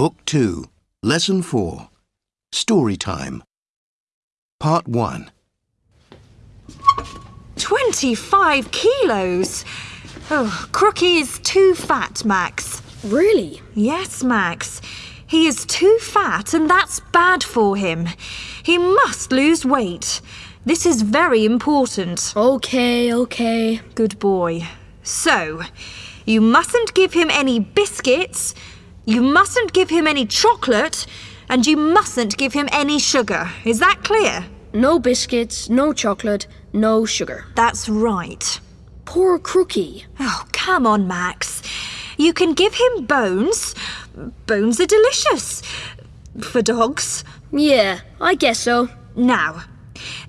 Book 2, Lesson 4, Story Time. Part 1. 25 kilos! Oh, Crookie is too fat, Max. Really? Yes, Max. He is too fat and that's bad for him. He must lose weight. This is very important. Okay, okay. Good boy. So, you mustn't give him any biscuits, you mustn't give him any chocolate, and you mustn't give him any sugar. Is that clear? No biscuits, no chocolate, no sugar. That's right. Poor Crookie. Oh, come on, Max. You can give him bones. Bones are delicious. For dogs. Yeah, I guess so. Now,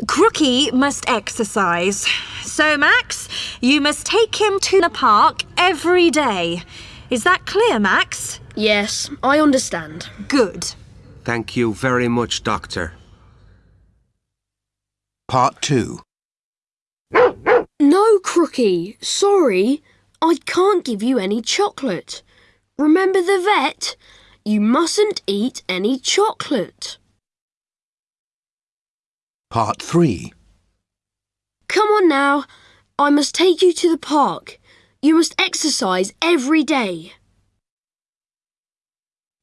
Crookie must exercise. So, Max, you must take him to the park every day. Is that clear, Max? Yes, I understand. Good. Thank you very much, Doctor. Part 2. No, Crookie. Sorry. I can't give you any chocolate. Remember the vet? You mustn't eat any chocolate. Part 3. Come on now. I must take you to the park. You must exercise every day.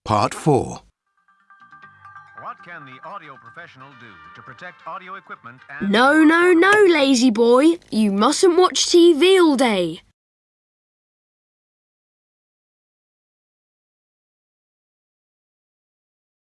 Part 4. What can the audio professional do to protect audio equipment and... No, no, no, lazy boy. You mustn't watch TV all day.